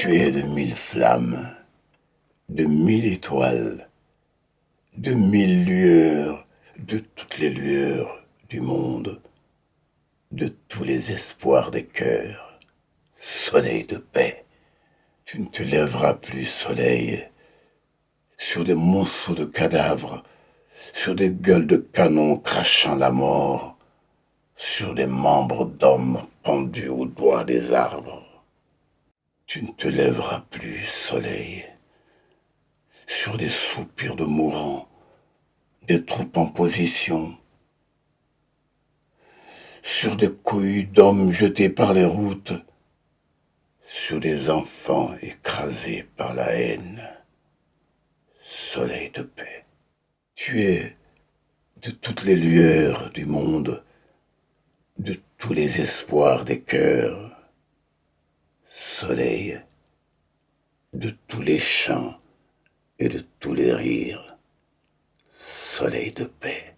Tu es de mille flammes, de mille étoiles, de mille lueurs, de toutes les lueurs du monde, de tous les espoirs des cœurs. Soleil de paix, tu ne te lèveras plus, soleil, sur des monceaux de cadavres, sur des gueules de canon crachant la mort, sur des membres d'hommes pendus aux doigts des arbres. Tu ne te lèveras plus, soleil, sur des soupirs de mourants, des troupes en position, sur des couilles d'hommes jetés par les routes, sur des enfants écrasés par la haine. Soleil de paix, tu es de toutes les lueurs du monde, de tous les espoirs des cœurs, soleil de tous les chants et de tous les rires, soleil de paix.